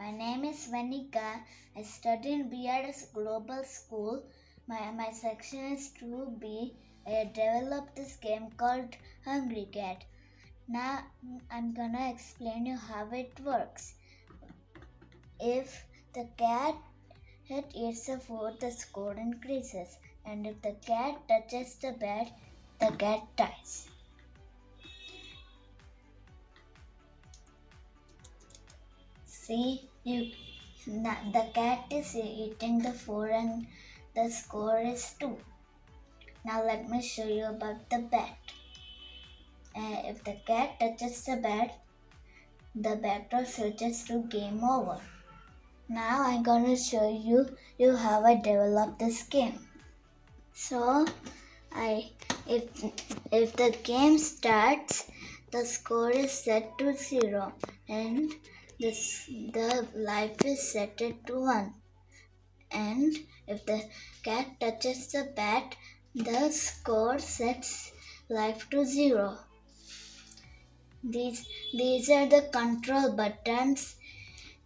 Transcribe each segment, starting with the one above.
My name is Vanika. I study in BRS Global School. My, my section is 2B. I developed this game called Hungry Cat. Now I'm gonna explain you how it works. If the cat it eats the food, the score increases. And if the cat touches the bed, the cat dies. See, you the cat is eating the food and the score is 2. Now let me show you about the bat. Uh, if the cat touches the bat, the battle switches to game over. Now I'm gonna show you you how I develop this game. So I if if the game starts, the score is set to zero and this the life is set to one. And if the cat touches the bat, the score sets life to zero. These these are the control buttons.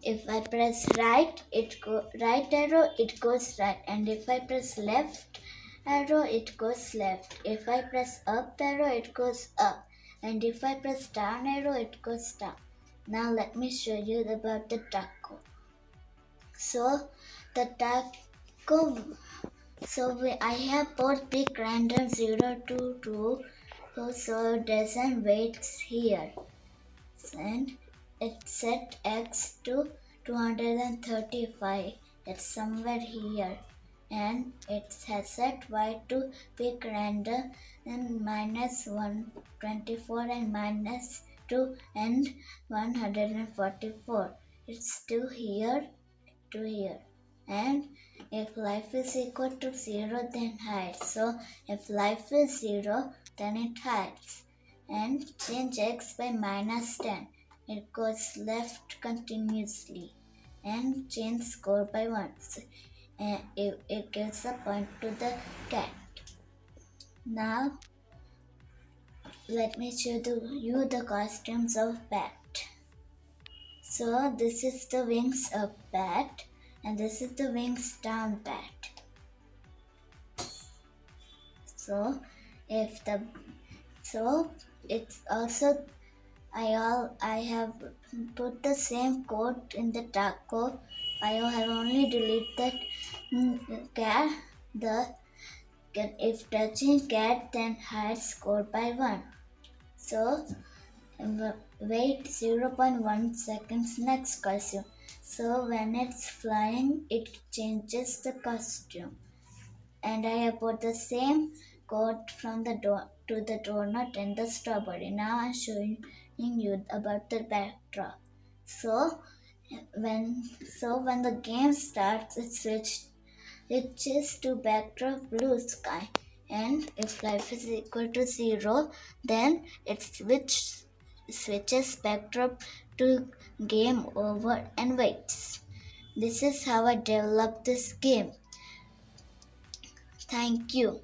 If I press right, it go right arrow, it goes right, and if I press left arrow, it goes left. If I press up arrow, it goes up, and if I press down arrow, it goes down. Now let me show you about the taco. So the taco, so we, I have both pick random 0 to 2, so, doesn't wait here. And it set x to 235, that's somewhere here. And it has set y to pick random and minus 124 and minus 2 and 144 it's still here to here. And if life is equal to 0 then hides so if life is 0 then it hides. And change x by minus 10 it goes left continuously. And change score by 1 and it, it gives a point to the cat. Now let me show the, you the costumes of bat. So this is the wings of bat and this is the wings down bat. So if the so it's also I all I have put the same code in the taco. I have only deleted cat the if touching cat then hide score by 1. So wait 0.1 seconds next costume. So when it's flying, it changes the costume. And I have put the same code from the door to the donut and the strawberry. Now I'm showing you about the backdrop. So when so when the game starts, it switches switches to backdrop blue sky and if life is equal to 0 then it switch, switches backdrop to game over and waits. This is how I developed this game. Thank you.